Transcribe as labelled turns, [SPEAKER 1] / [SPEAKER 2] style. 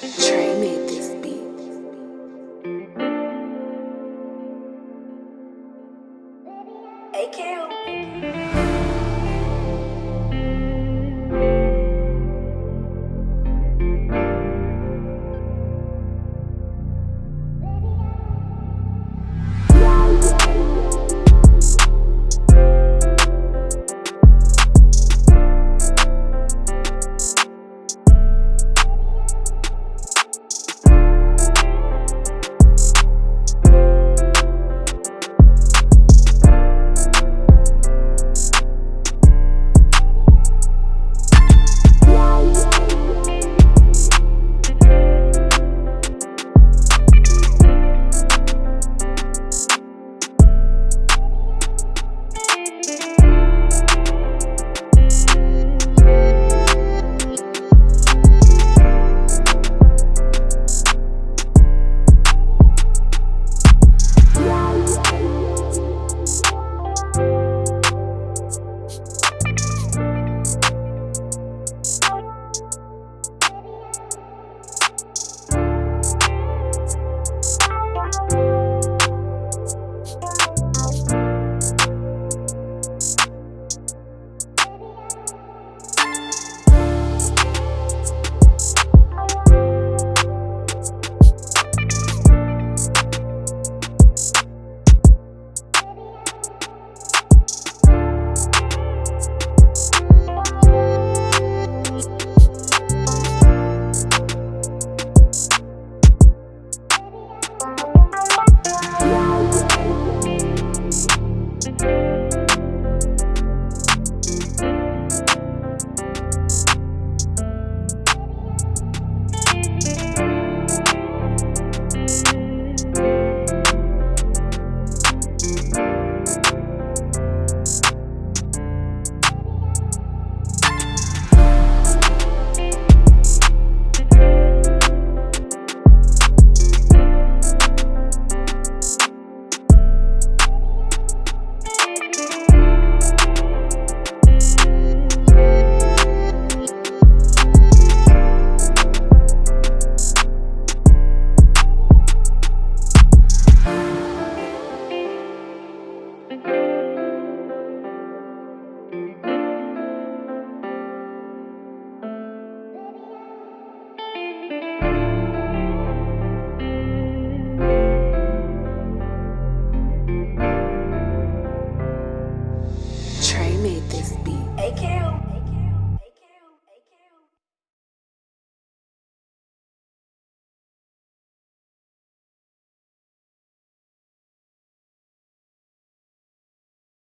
[SPEAKER 1] Trey made this beat. AKO.